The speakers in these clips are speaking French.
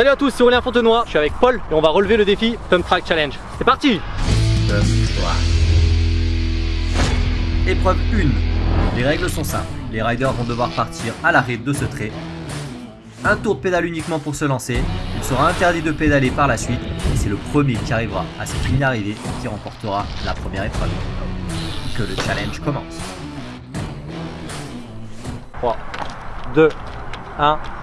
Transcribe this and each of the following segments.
Salut à tous, c'est Aurélien Fontenoy, je suis avec Paul et on va relever le défi Pump Track Challenge. C'est parti Épreuve 1. Les règles sont simples. Les riders vont devoir partir à l'arrêt de ce trait. Un tour de pédale uniquement pour se lancer. Il sera interdit de pédaler par la suite. Et c'est le premier qui arrivera à cette ligne d'arrivée qui remportera la première épreuve. Que le challenge commence. 3, 2, 1. «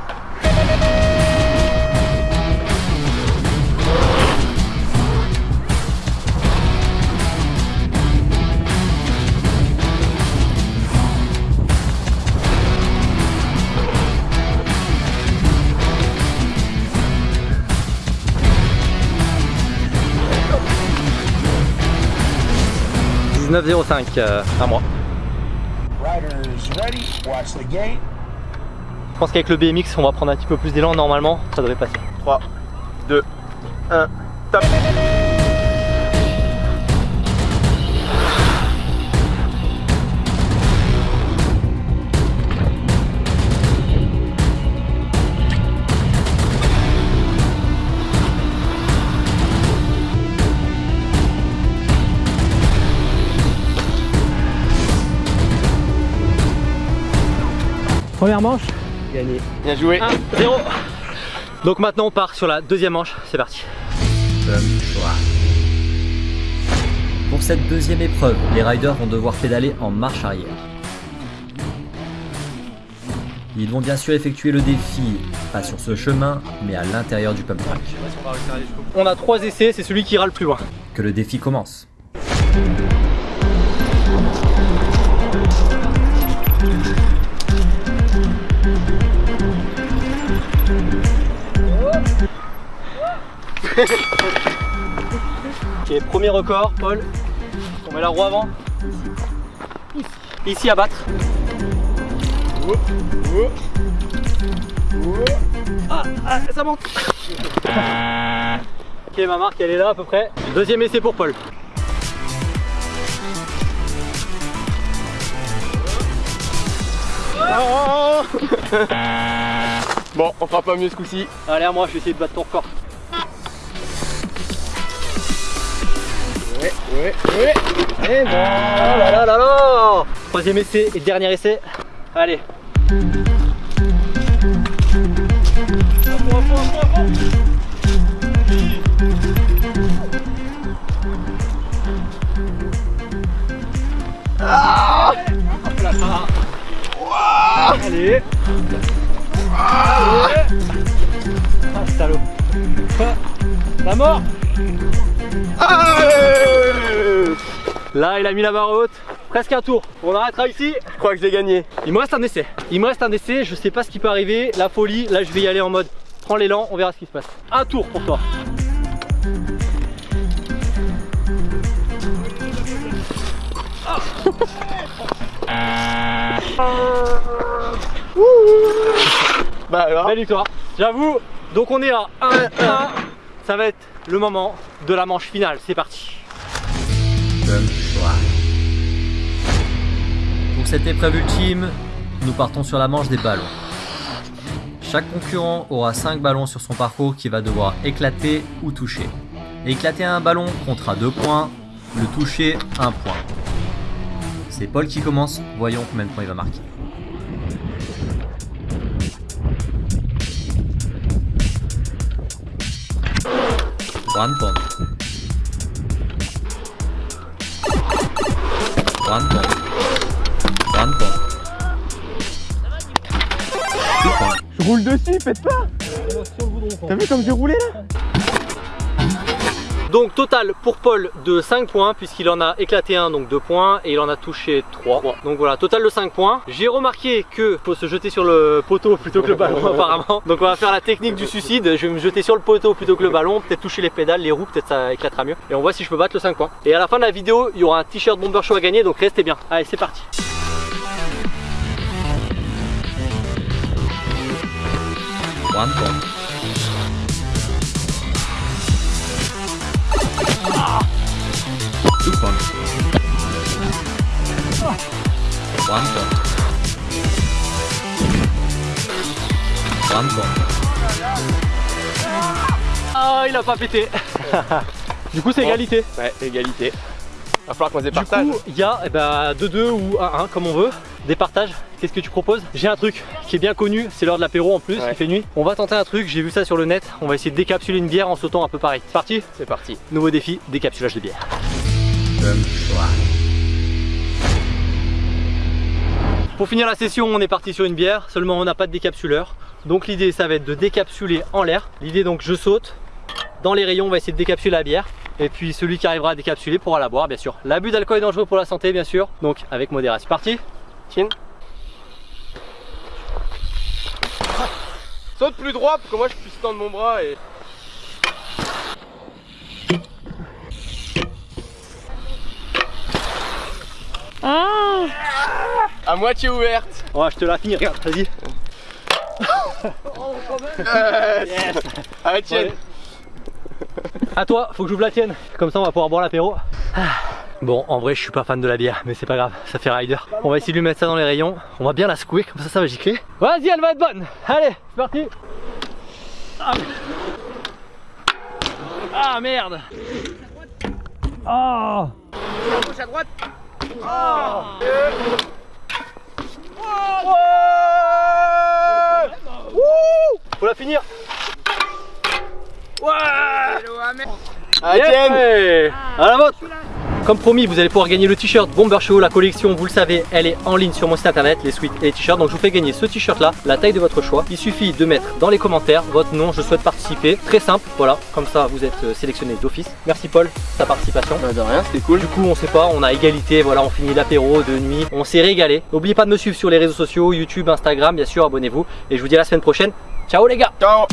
19,05 euh, à moi. Riders ready, watch the gate. Je pense qu'avec le BMX, on va prendre un petit peu plus d'élan. Normalement, ça devrait passer. 3, 2, 1, top Première manche, gagné. Bien joué 1, 0. Donc maintenant, on part sur la deuxième manche. C'est parti. Pour cette deuxième épreuve, les riders vont devoir pédaler en marche arrière. Ils vont bien sûr effectuer le défi, pas sur ce chemin, mais à l'intérieur du pump track. On a trois essais, c'est celui qui ira le plus loin. Que le défi commence. Ok, premier record, Paul. On met la roue avant. Ici à battre. Ah, ah, ça monte. ok, ma marque elle est là à peu près. Deuxième essai pour Paul. Bon, on fera pas mieux ce coup-ci. Allez, à moi, je vais essayer de battre ton record. Ouais, ouais, Et bon Oh là là là là Troisième essai et dernier essai. Allez. Allez. Ah salaud. Ah, La mort? Là, il a mis la barre haute. Presque un tour. On arrêtera ici. Je crois que j'ai gagné. Il me reste un essai. Il me reste un essai. Je sais pas ce qui peut arriver. La folie. Là, je vais y aller en mode prends l'élan. On verra ce qui se passe. Un tour pour toi. Bah alors Belle victoire. J'avoue. Donc, on est à 1-1. Ça va être le moment de la manche finale. C'est parti. Pour cette épreuve ultime, nous partons sur la manche des ballons. Chaque concurrent aura 5 ballons sur son parcours qu'il va devoir éclater ou toucher. Éclater un ballon comptera 2 points, le toucher 1 point. C'est Paul qui commence, voyons combien de points il va marquer. One point. One point. Je roule dessus, faites pas. T'as vu comme j'ai roulé là Donc total pour Paul de 5 points puisqu'il en a éclaté un donc 2 points et il en a touché 3 donc voilà total de 5 points. J'ai remarqué que faut se jeter sur le poteau plutôt que le ballon apparemment. Donc on va faire la technique du suicide. Je vais me jeter sur le poteau plutôt que le ballon. Peut-être toucher les pédales les roues peut-être ça éclatera mieux. Et on voit si je peux battre le 5 points. Et à la fin de la vidéo il y aura un t-shirt bomber show à gagner donc restez bien. Allez c'est parti One point. One point. Ah, il a pas pété. du coup, c'est égalité. Ouais, égalité. Va falloir qu'on se Du départage. coup, il y a eh ben, 2-2 ou 1-1 comme on veut. Des partages. Qu'est-ce que tu proposes? J'ai un truc qui est bien connu, c'est l'heure de l'apéro en plus, Ouais. il fait nuit. On va tenter un truc, j'ai vu ça sur le net. On va essayer de décapsuler une bière en sautant un peu pareil. C'est parti? C'est parti. Nouveau défi, décapsulage de bière. Pour finir la session, on est parti sur une bière, seulement on n'a pas de décapsuleur. Donc l'idée, ça va être de décapsuler en l'air. L'idée, donc, je saute dans les rayons, on va essayer de décapsuler la bière. Et puis celui qui arrivera à décapsuler pourra la boire, bien sûr. L'abus d'alcool est dangereux pour la santé, bien sûr. Donc avec modération. C'est parti Tiens. Saute plus droit pour que moi je puisse tendre mon bras et. À moitié ouverte. Ouais, je te la finis, regarde, vas-y. Allez, tiens. Ouais. À toi, faut que j'ouvre la tienne. Comme ça, on va pouvoir boire l'apéro. Ah. Bon, en vrai, je suis pas fan de la bière, mais c'est pas grave, ça fait rider. On va essayer de lui mettre ça dans les rayons. On va bien la secouer, comme ça, ça va gicler. Vas-y, elle va être bonne. Allez, c'est parti. Ah, Ah, merde. Ah. Gauche à droite. Faut la finir. Ouais. Allez, tiens. Yeah. À la vôtre Comme promis, vous allez pouvoir gagner le t-shirt Bomber Show, la collection, vous le savez, elle est en ligne sur mon site internet, les suites et les t-shirts. Donc je vous fais gagner ce t-shirt là, la taille de votre choix. Il suffit de mettre dans les commentaires votre nom, je souhaite participer. Très simple, voilà, comme ça vous êtes euh, sélectionné d'office. Merci Paul, ta participation. Bah, de rien, c'était cool. Du coup, on sait pas, on a égalité, voilà, on finit l'apéro de nuit, on s'est régalé. N'oubliez pas de me suivre sur les réseaux sociaux, YouTube, Instagram, bien sûr, abonnez-vous. Et je vous dis à la semaine prochaine. Ciao les gars Ciao.